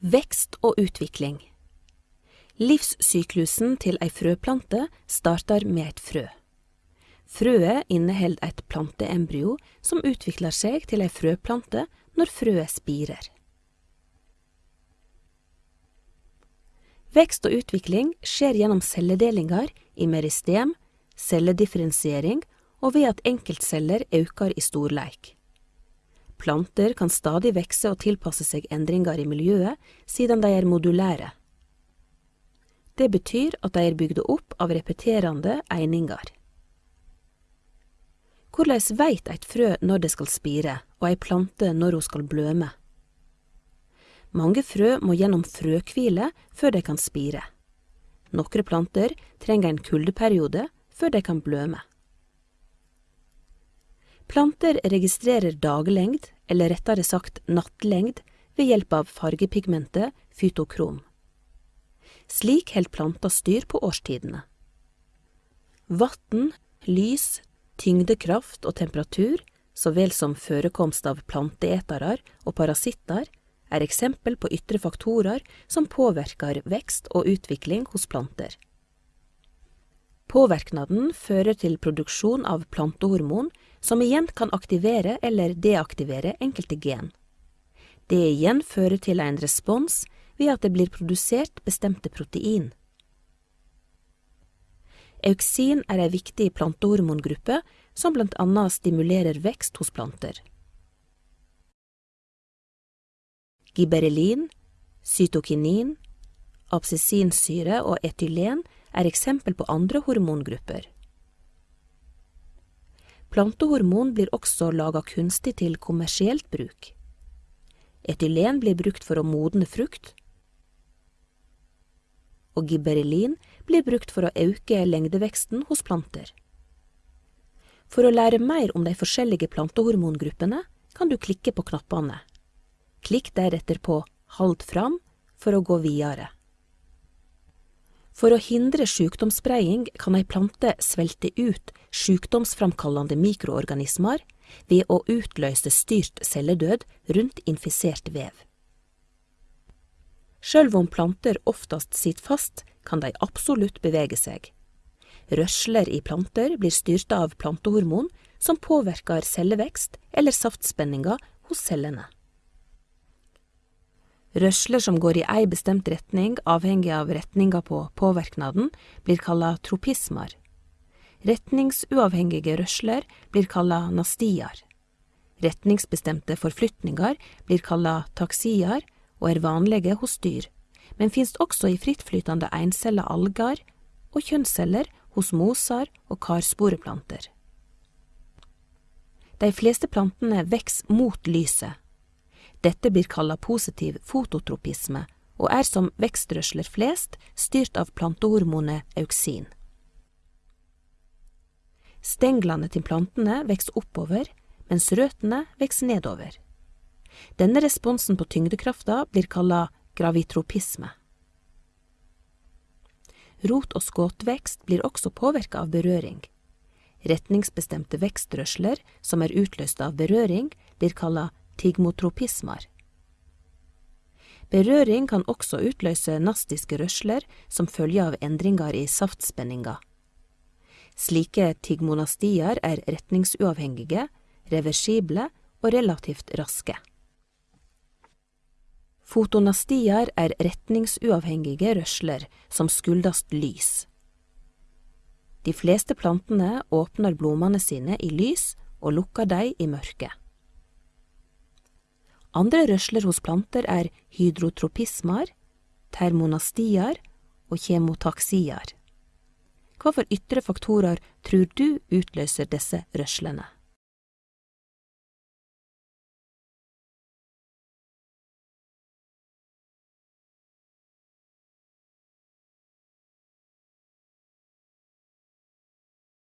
Vekst og utvikling Livssyklusen til ei frøplante starter med et frø. Frøet inneholder et planteembryo som utvikler seg til ei frøplante når frøet spirer. Vekst og utvikling skjer gjennom celledelinger i meristem, celledifferensiering og ved at enkeltceller øker i storleik. Planter kan stadig vekse og tilpasse seg endringer i miljøet, siden de er modulære. Det betyr at de er bygde opp av repeterende eininger. Hvordan veit eit frø når det skal spire, og ei plante når hun skal bløme? Mange frø må gjennom frøkvile før de kan spire. Nokre planter trenger en kuldeperiode før de kan bløme. Planter registrerer daglengd, eller rettere sagt nattlengd, ved hjelp av fargepigmentet fytokrom. Slik holder planta styr på årstidene. Vann, lys, tyngdekraft og temperatur, så vel som forekomst av planteetere og parasitter, er eksempel på ytre faktorer som påvirker vekst og utvikling hos planter. Påvirknaden fører til produksjon av plantehormon som igjen kan aktivere eller deaktivere enkelte gen. Det igjen fører til en respons ved at det blir produsert bestemte protein. Euksin er ei viktig plantehormongruppe som blant annet stimulerer vekst hos planter. Giberelin, cytokinin, absesinsyre og etylen er eksempel på andre hormongrupper. Plantehormon blir også laga kunstig til kommersielt bruk. Etylen blir brukt for å modne frukt, og gibberellin blir brukt for å øke lengdeveksten hos planter. For å lære mer om de forskjellige plantehormongruppene kan du klikke på knappene. Klikk deretter på Hald fram for å gå videre. For å hindre sykdomsspredning kan ei plante svelte ut sykdomsframkallende mikroorganismer ved å utløse styrt celledød rundt infisert vev. Selv om planter oftest sitter fast, kan de absolutt bevege seg. Rørsler i planter blir styrt av plantehormon som påvirker cellevekst eller saftspenninga hos cellene. Rørsler som går i ei bestemt retning, avhengig av retninga på påverknaden, blir kalla tropismer. Retningsuavhengige rørsler blir kalla nastier. Retningsbestemte forflytninger blir kalla taksier og er vanlige hos dyr, men finnes også i frittflytende encella alger og kjønnsceller hos moser og karsporeplanter. De fleste plantene vokser mot lyset, dette blir kalla positiv fototropisme, og er som vekstrørsler flest styrt av plantehormonet auksin. Stenglene til plantene vokser oppover, mens røttene vokser nedover. Denne responsen på tyngdekrafta blir kalla gravitropisme. Rot- og skåtvekst blir også påvirka av berøring. Retningsbestemte vekstrørsler som er utløst av berøring, blir kalla tigmotropismer. Berøring kan også utløse nastiske rørsler som følge av endringer i saftspenninga. Slike tigmonastier er retningsuavhengige, reversible og relativt raske. Fotonastier er retningsuavhengige rørsler som skuldast lys. De fleste plantene åpner blomstene sine i lys og lukker dem i mørket. Andre rørsler hos planter er hydrotropismer, termonastier og kjemotaksier. Hva for ytre faktorer tror du utløser disse rørslene?